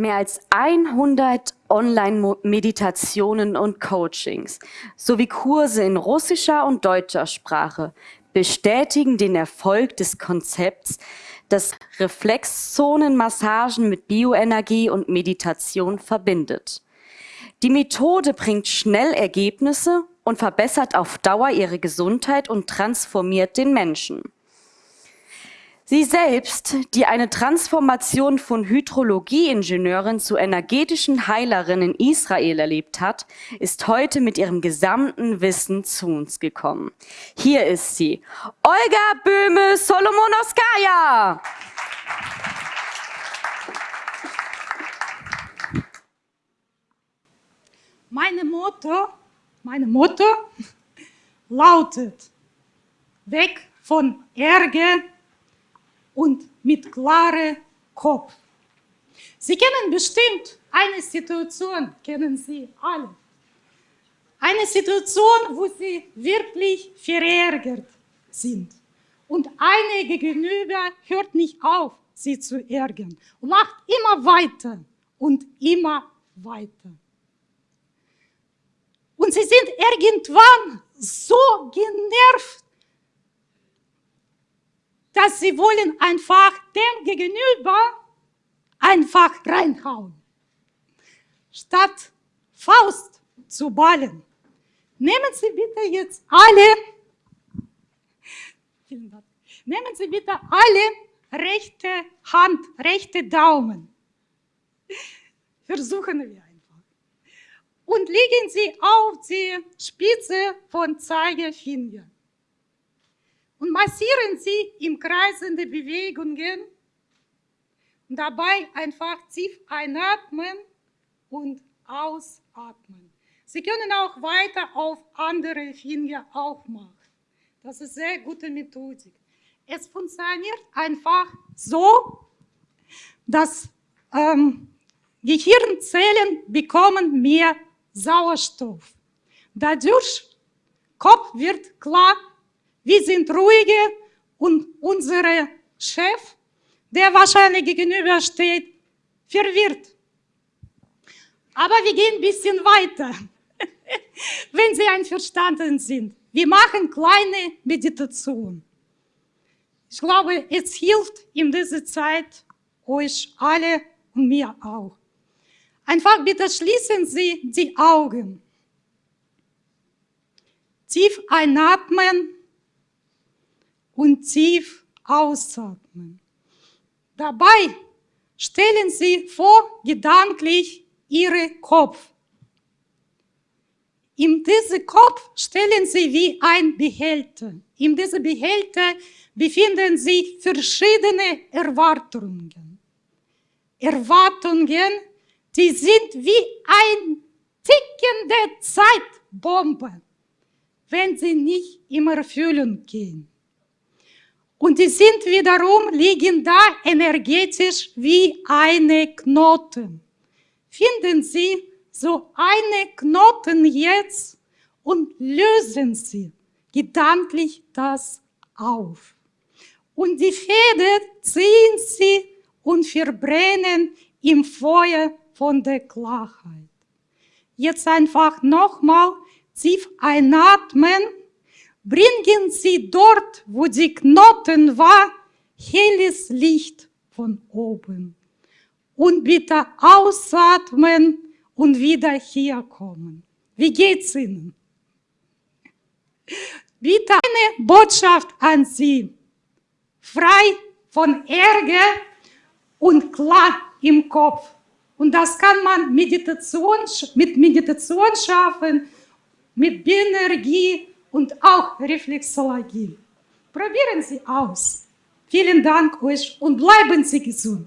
Mehr als 100 Online-Meditationen und Coachings sowie Kurse in russischer und deutscher Sprache bestätigen den Erfolg des Konzepts, das Reflexzonenmassagen mit Bioenergie und Meditation verbindet. Die Methode bringt schnell Ergebnisse und verbessert auf Dauer ihre Gesundheit und transformiert den Menschen. Sie selbst, die eine Transformation von Hydrologieingenieurin zu energetischen Heilerin in Israel erlebt hat, ist heute mit ihrem gesamten Wissen zu uns gekommen. Hier ist sie, Olga Böhme-Solomonowskaja. Meine Motto, meine Motto lautet, weg von Ärger und mit klarem Kopf. Sie kennen bestimmt eine Situation, kennen Sie alle. Eine Situation, wo Sie wirklich verärgert sind. Und eine gegenüber hört nicht auf, Sie zu ärgern und macht immer weiter und immer weiter. Und Sie sind irgendwann so genervt, dass sie wollen einfach dem Gegenüber einfach reinhauen. Statt Faust zu ballen. Nehmen Sie bitte jetzt alle, nehmen Sie bitte alle rechte Hand, rechte Daumen. Versuchen wir einfach. Und legen Sie auf die Spitze von Zeigefinger und massieren Sie im kreisende Bewegungen und dabei einfach tief einatmen und ausatmen. Sie können auch weiter auf andere Finger aufmachen. Das ist eine sehr gute Methodik. Es funktioniert einfach so, dass ähm, Gehirnzellen bekommen mehr Sauerstoff. Dadurch Kopf wird klar wir sind ruhige und unser Chef, der wahrscheinlich gegenüber steht, verwirrt. Aber wir gehen ein bisschen weiter, wenn Sie einverstanden sind. Wir machen kleine Meditation. Ich glaube, es hilft in dieser Zeit euch alle und mir auch. Einfach bitte schließen Sie die Augen. Tief einatmen und tief ausatmen. Dabei stellen Sie vor gedanklich Ihren Kopf. In diesem Kopf stellen Sie wie ein Behälter. In diesem Behälter befinden sich verschiedene Erwartungen. Erwartungen, die sind wie ein tickende Zeitbombe, wenn sie nicht in Erfüllung gehen. Und die sind wiederum, liegen da energetisch wie eine Knoten. Finden Sie so eine Knoten jetzt und lösen Sie gedanklich das auf. Und die Fäden ziehen Sie und verbrennen im Feuer von der Klarheit. Jetzt einfach nochmal tief einatmen bringen Sie dort, wo die Knoten war, helles Licht von oben. Und bitte ausatmen und wieder herkommen. Wie geht's Ihnen? Bitte eine Botschaft an Sie. Frei von Ärger und klar im Kopf. Und das kann man Meditation, mit Meditation schaffen, mit Bioenergie, und auch Reflexologie. Probieren Sie aus. Vielen Dank euch und bleiben Sie gesund.